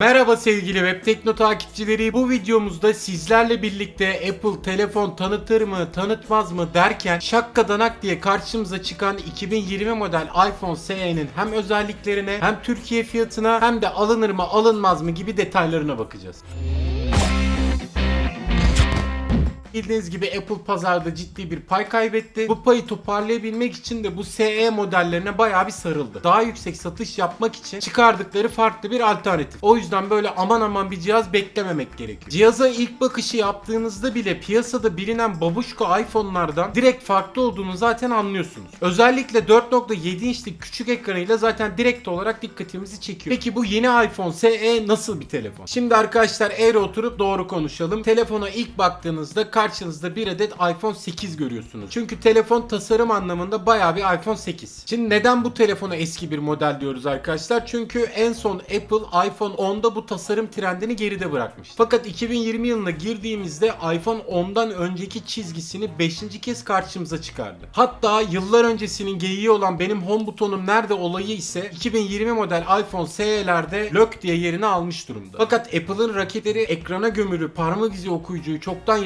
Merhaba sevgili Web Tekno takipçileri. Bu videomuzda sizlerle birlikte Apple telefon tanıtır mı, tanıtmaz mı derken şakkadanak diye karşımıza çıkan 2020 model iPhone SE'nin hem özelliklerine hem Türkiye fiyatına hem de alınır mı, alınmaz mı gibi detaylarına bakacağız. Bildiğiniz gibi Apple pazarda ciddi bir pay kaybetti. Bu payı toparlayabilmek için de bu SE modellerine bayağı bir sarıldı. Daha yüksek satış yapmak için çıkardıkları farklı bir alternatif. O yüzden böyle aman aman bir cihaz beklememek gerekiyor. Cihaza ilk bakışı yaptığınızda bile piyasada bilinen babuşka iPhone'lardan direkt farklı olduğunu zaten anlıyorsunuz. Özellikle 4.7 inçlik küçük ekranıyla zaten direkt olarak dikkatimizi çekiyor. Peki bu yeni iPhone SE nasıl bir telefon? Şimdi arkadaşlar eğri oturup doğru konuşalım. Telefona ilk baktığınızda karşınızda bir adet iPhone 8 görüyorsunuz. Çünkü telefon tasarım anlamında bayağı bir iPhone 8. Şimdi neden bu telefona eski bir model diyoruz arkadaşlar? Çünkü en son Apple iPhone 10'da bu tasarım trendini geride bırakmış. Fakat 2020 yılına girdiğimizde iPhone 10'dan önceki çizgisini 5. kez karşımıza çıkardı. Hatta yıllar öncesinin geyiği olan benim home butonum nerede olayı ise 2020 model iPhone SE'lerde lök diye yerini almış durumda. Fakat Apple'ın raketleri ekrana gömülü parmak izi okuyucuyu çoktan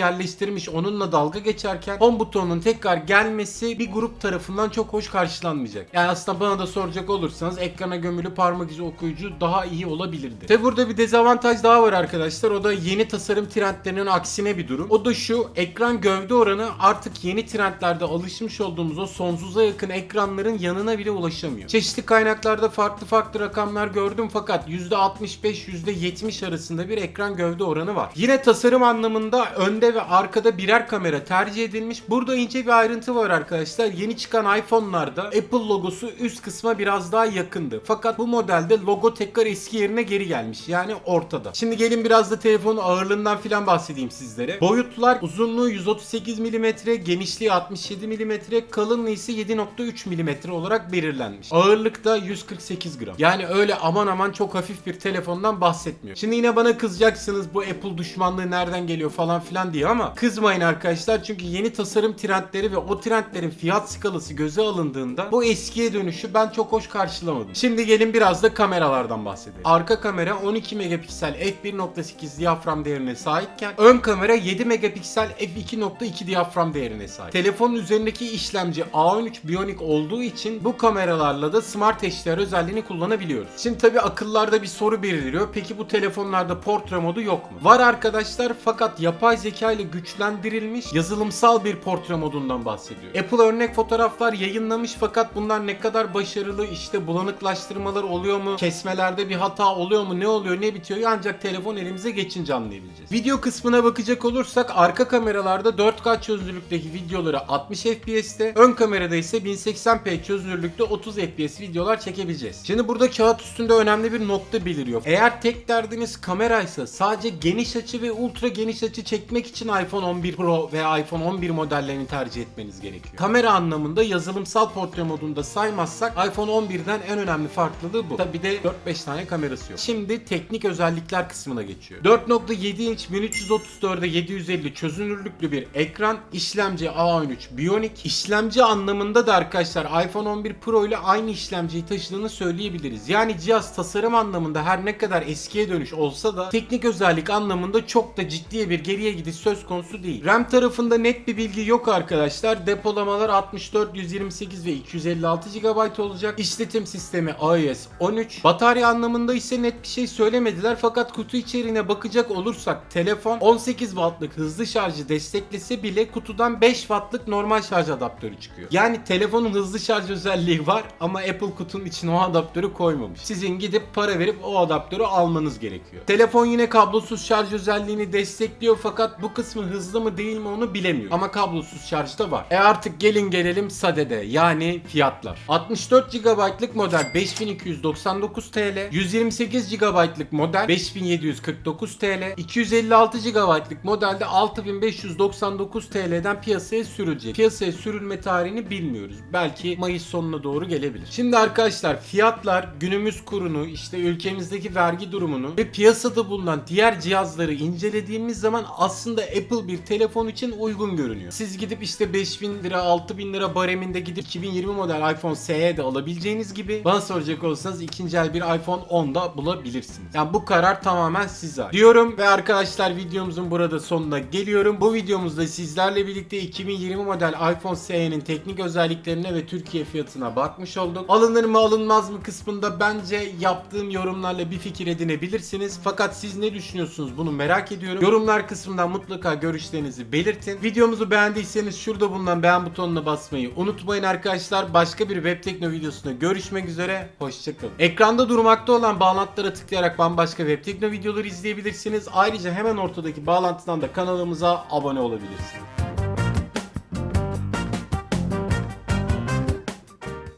yerleştirmiş onunla dalga geçerken home butonunun tekrar gelmesi bir grup tarafından çok hoş karşılanmayacak. Yani aslında bana da soracak olursanız ekrana gömülü parmak izi okuyucu daha iyi olabilirdi. Tabi burada bir dezavantaj daha var arkadaşlar. O da yeni tasarım trendlerinin aksine bir durum. O da şu ekran gövde oranı artık yeni trendlerde alışmış olduğumuz o sonsuza yakın ekranların yanına bile ulaşamıyor. Çeşitli kaynaklarda farklı farklı rakamlar gördüm fakat %65-%70 arasında bir ekran gövde oranı var. Yine tasarım anlamında önde ve arkada birer kamera tercih edilmiş. Burada ince bir ayrıntı var arkadaşlar. Yeni çıkan iPhone'larda Apple logosu üst kısma biraz daha yakındı. Fakat bu modelde logo tekrar eski yerine geri gelmiş. Yani ortada. Şimdi gelin biraz da telefonun ağırlığından filan bahsedeyim sizlere. Boyutlar uzunluğu 138 mm, genişliği 67 mm, kalınlığı ise 7.3 mm olarak belirlenmiş. Ağırlık da 148 gram. Yani öyle aman aman çok hafif bir telefondan bahsetmiyor. Şimdi yine bana kızacaksınız bu Apple düşmanlığı nereden geliyor falan filan diye ama kızmayın arkadaşlar çünkü yeni tasarım trendleri ve o trendlerin fiyat skalası göze alındığında bu eskiye dönüşü ben çok hoş karşılamadım. Şimdi gelin biraz da kameralardan bahsedelim. Arka kamera 12 megapiksel f1.8 diyafram değerine sahipken ön kamera 7 megapiksel f2.2 diyafram değerine sahip. Telefonun üzerindeki işlemci A13 Bionic olduğu için bu kameralarla da Smart HDR özelliğini kullanabiliyoruz. Şimdi tabi akıllarda bir soru belirliyor. Peki bu telefonlarda portre modu yok mu? Var arkadaşlar fakat yapay zeka ile güçlendirilmiş yazılımsal bir portre modundan bahsediyor. Apple örnek fotoğraflar yayınlamış fakat bunlar ne kadar başarılı işte bulanıklaştırmalar oluyor mu? Kesmelerde bir hata oluyor mu? Ne oluyor? Ne bitiyor? Ancak telefon elimize geçince anlayabileceğiz. Video kısmına bakacak olursak arka kameralarda 4K çözünürlükteki videoları 60 FPS'te, ön kamerada ise 1080p çözünürlükte 30 FPS videolar çekebileceğiz. Şimdi burada kağıt üstünde önemli bir nokta beliriyor. Eğer tek derdiniz kameraysa sadece geniş açı ve ultra geniş açı çekmek için iPhone 11 Pro veya iPhone 11 modellerini tercih etmeniz gerekiyor. Kamera anlamında yazılımsal portre modunda saymazsak iPhone 11'den en önemli farklılığı bu. Tabi de 4-5 tane kamerası yok. Şimdi teknik özellikler kısmına geçiyor. 4.7 inç 1334'e 750 çözünürlüklü bir ekran, işlemci A13 Bionic. İşlemci anlamında da arkadaşlar iPhone 11 Pro ile aynı işlemciyi taşıdığını söyleyebiliriz. Yani cihaz tasarım anlamında her ne kadar eskiye dönüş olsa da teknik özellik anlamında çok da ciddi bir geriye gidiş söz konusu değil. RAM tarafında net bir bilgi yok arkadaşlar. Depolamalar 64, 128 ve 256 GB olacak. İşletim sistemi iOS 13. Batarya anlamında ise net bir şey söylemediler fakat kutu içeriğine bakacak olursak telefon 18 wattlık hızlı şarjı desteklese bile kutudan 5 wattlık normal şarj adaptörü çıkıyor. Yani telefonun hızlı şarj özelliği var ama Apple kutunun içine o adaptörü koymamış. Sizin gidip para verip o adaptörü almanız gerekiyor. Telefon yine kablosuz şarj özelliğini destekliyor fakat bu kısmı hızlı mı değil mi onu bilemiyor. Ama kablosuz şarj da var. E artık gelin gelelim sadede yani fiyatlar. 64 GB'lık model 5299 TL, 128 GB'lık model 5749 TL, 256 GB'lık modelde 6599 TL'den piyasaya sürülecek. Piyasaya sürülme tarihini bilmiyoruz. Belki Mayıs sonuna doğru gelebilir. Şimdi arkadaşlar fiyatlar günümüz kurunu işte ülkemizdeki vergi durumunu ve piyasada bulunan diğer cihazları incelediğimiz zaman aslında Apple bir telefon için uygun görünüyor. Siz gidip işte 5000 lira 6000 lira bareminde gidip 2020 model iPhone SE de alabileceğiniz gibi bana soracak olursanız ikinci el bir iPhone 10 da bulabilirsiniz. Yani bu karar tamamen size. Diyorum ve arkadaşlar videomuzun burada sonuna geliyorum. Bu videomuzda sizlerle birlikte 2020 model iPhone SE'nin teknik özelliklerine ve Türkiye fiyatına bakmış olduk. Alınır mı alınmaz mı kısmında bence yaptığım yorumlarla bir fikir edinebilirsiniz. Fakat siz ne düşünüyorsunuz bunu merak ediyorum. Yorumlar kısmından mutlaka görüşlerinizi belirtin. Videomuzu beğendiyseniz şurada bulunan beğen butonuna basmayı unutmayın arkadaşlar. Başka bir web tekno videosunda görüşmek üzere. Hoşçakalın. Ekranda durmakta olan bağlantılara tıklayarak bambaşka web tekno videoları izleyebilirsiniz. Ayrıca hemen ortadaki bağlantıdan da kanalımıza abone olabilirsiniz.